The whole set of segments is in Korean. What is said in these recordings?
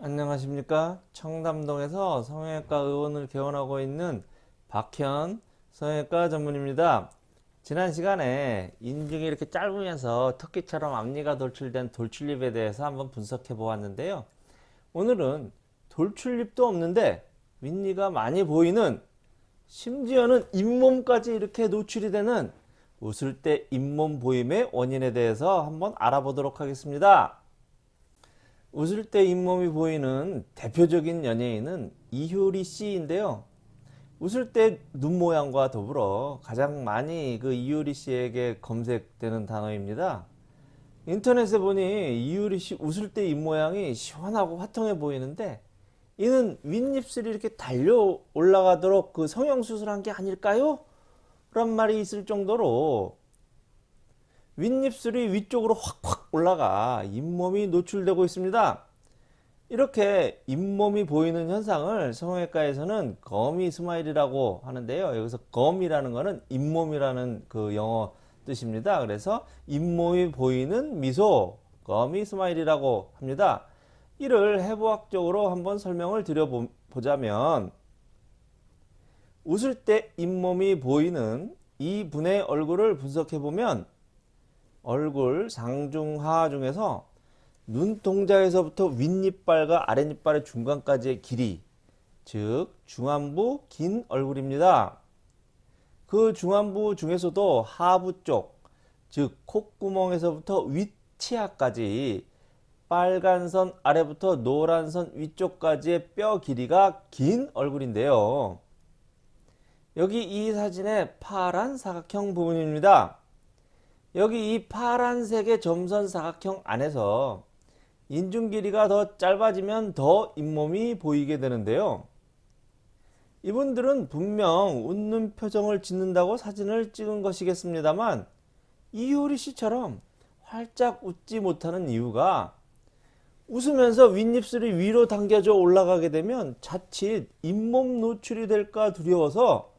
안녕하십니까? 청담동에서 성형외과 의원을 개원하고 있는 박현 성형외과 전문입니다. 지난 시간에 인중이 이렇게 짧으면서 토끼처럼 앞니가 돌출된 돌출립에 대해서 한번 분석해 보았는데요. 오늘은 돌출립도 없는데 윗니가 많이 보이는 심지어는 잇몸까지 이렇게 노출이 되는 웃을 때 잇몸 보임의 원인에 대해서 한번 알아보도록 하겠습니다 웃을 때 잇몸이 보이는 대표적인 연예인은 이효리 씨인데요. 웃을 때 눈 모양과 더불어 가장 많이 그 이효리 씨에게 검색되는 단어입니다. 인터넷에 보니 이효리 씨 웃을 때 입모양이 시원하고 화통해 보이는데 이는 윗입술이 이렇게 달려 올라가도록 그 성형수술한 게 아닐까요? 그런 말이 있을 정도로 윗입술이 위쪽으로 확확 올라가 잇몸이 노출되고 있습니다. 이렇게 잇몸이 보이는 현상을 성형외과에서는 gummy smile이라고 하는데요. 여기서 gummy라는 것은 잇몸이라는 그 영어 뜻입니다. 그래서 잇몸이 보이는 미소, gummy smile이라고 합니다. 이를 해부학적으로 한번 설명을 드려보자면 웃을 때 잇몸이 보이는 이 분의 얼굴을 분석해 보면 얼굴 상중하 중에서 눈동자에서부터 윗니빨과 아랫니빨의 중간까지의 길이 즉 중안부 긴 얼굴입니다. 그 중안부 중에서도 하부 쪽 즉 콧구멍에서부터 윗치아까지 빨간 선 아래부터 노란 선 위쪽까지의 뼈 길이가 긴 얼굴인데요. 여기 이 사진의 파란 사각형 부분입니다. 여기 이 파란색의 점선 사각형 안에서 인중 길이가 더 짧아지면 더 잇몸이 보이게 되는데요. 이분들은 분명 웃는 표정을 짓는다고 사진을 찍은 것이겠습니다만 이효리 씨처럼 활짝 웃지 못하는 이유가 웃으면서 윗입술이 위로 당겨져 올라가게 되면 자칫 잇몸 노출이 될까 두려워서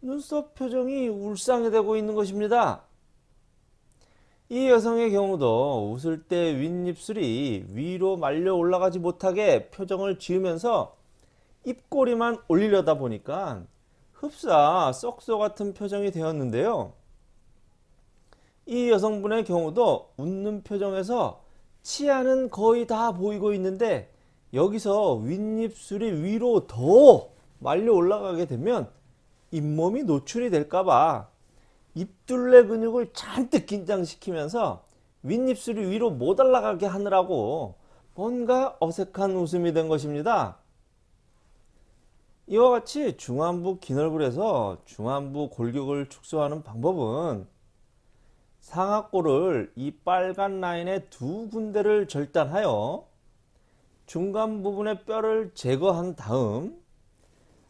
눈썹 표정이 울상이 되고 있는 것입니다. 이 여성의 경우도 웃을 때 윗입술이 위로 말려 올라가지 못하게 표정을 지으면서 입꼬리만 올리려다 보니까 흡사 썩소 같은 표정이 되었는데요. 이 여성분의 경우도 웃는 표정에서 치아는 거의 다 보이고 있는데 여기서 윗입술이 위로 더 말려 올라가게 되면 잇몸이 노출이 될까봐 입둘레 근육을 잔뜩 긴장시키면서 윗입술이 위로 못 올라가게 하느라고 뭔가 어색한 웃음이 된 것입니다. 이와 같이 중안부 긴 얼굴에서 중안부 골격을 축소하는 방법은 상악골을 이 빨간 라인의 두 군데를 절단하여 중간 부분의 뼈를 제거한 다음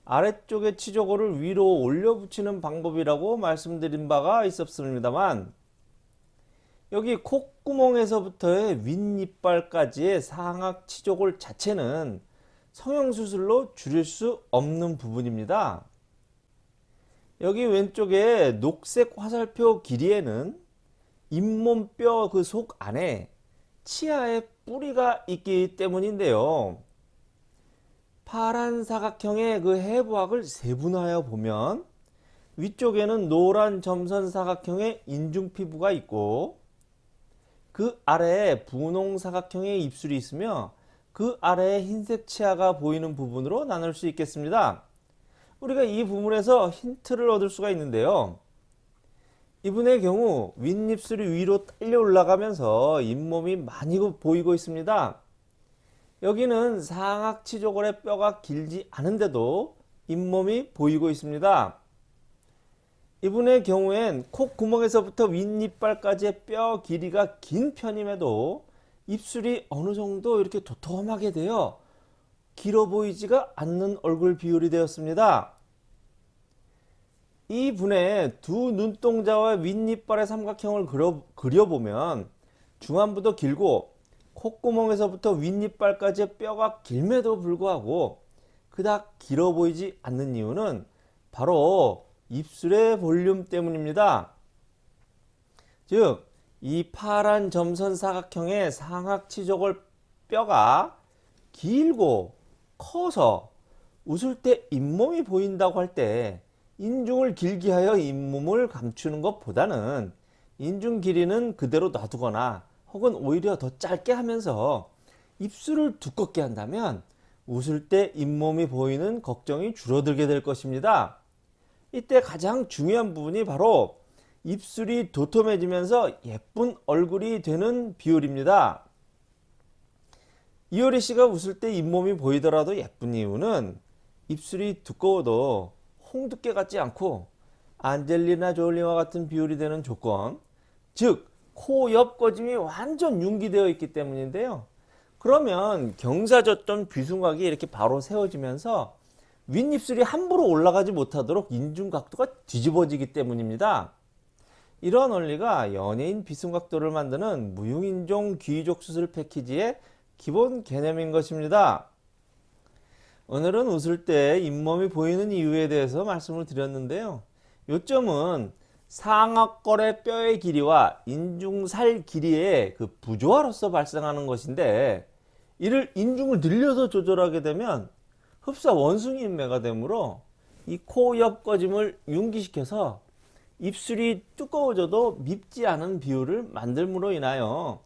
아래쪽의 치조골을 위로 올려 붙이는 방법이라고 말씀드린 바가 있었습니다만 여기 콧구멍에서부터의 윗니빨까지의 상악 치조골 자체는 성형수술로 줄일 수 없는 부분입니다. 여기 왼쪽에 녹색 화살표 길이에는 잇몸뼈 그 속 안에 치아의 뿌리가 있기 때문인데요. 파란 사각형의 그 해부학을 세분화하여 보면 위쪽에는 노란 점선 사각형의 인중 피부가 있고 그 아래에 분홍 사각형의 입술이 있으며 그 아래에 흰색 치아가 보이는 부분으로 나눌 수 있겠습니다. 우리가 이 부분에서 힌트를 얻을 수가 있는데요. 이분의 경우 윗입술이 위로 딸려 올라가면서 잇몸이 많이 보이고 있습니다. 여기는 상악치조골의 뼈가 길지 않은데도 잇몸이 보이고 있습니다. 이분의 경우엔 콧구멍에서부터 윗니빨까지의 뼈 길이가 긴 편임에도 입술이 어느 정도 이렇게 도톰하게 되어 길어 보이지가 않는 얼굴 비율이 되었습니다. 이 분의 두 눈동자와 윗니빨의 삼각형을 그려, 그려보면 중안부도 길고 콧구멍에서부터 윗니빨까지의 뼈가 길매도 불구하고 그닥 길어 보이지 않는 이유는 바로 입술의 볼륨 때문입니다. 즉, 이 파란 점선 사각형의 상악치조골 뼈가 길고 커서 웃을 때 잇몸이 보인다고 할 때 인중을 길게 하여 잇몸을 감추는 것보다는 인중 길이는 그대로 놔두거나 혹은 오히려 더 짧게 하면서 입술을 두껍게 한다면 웃을 때 잇몸이 보이는 걱정이 줄어들게 될 것입니다. 이때 가장 중요한 부분이 바로 입술이 도톰해지면서 예쁜 얼굴이 되는 비율입니다. 이효리 씨가 웃을 때 잇몸이 보이더라도 예쁜 이유는 입술이 두꺼워도 홍두깨 같지 않고 안젤리나 졸리와 같은 비율이 되는 조건, 즉 코옆 꺼짐이 완전 융기되어 있기 때문인데요. 그러면 경사졌던 귀순각이 이렇게 바로 세워지면서 윗입술이 함부로 올라가지 못하도록 인중 각도가 뒤집어지기 때문입니다. 이러한 원리가 연예인 비순각도를 만드는 무용인종 귀족 수술 패키지의 기본 개념인 것입니다. 오늘은 웃을 때 잇몸이 보이는 이유에 대해서 말씀을 드렸는데요. 요점은 상악골의 뼈의 길이와 인중살 길이의 그 부조화로서 발생하는 것인데 이를 인중을 늘려서 조절하게 되면 흡사 원숭이 인매가 되므로 이 코 옆 꺼짐을 융기시켜서 입술이 두꺼워져도 밉지 않은 비율을 만들므로 인하여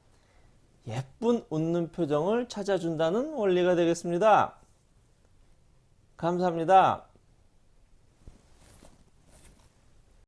예쁜 웃는 표정을 찾아준다는 원리가 되겠습니다. 감사합니다.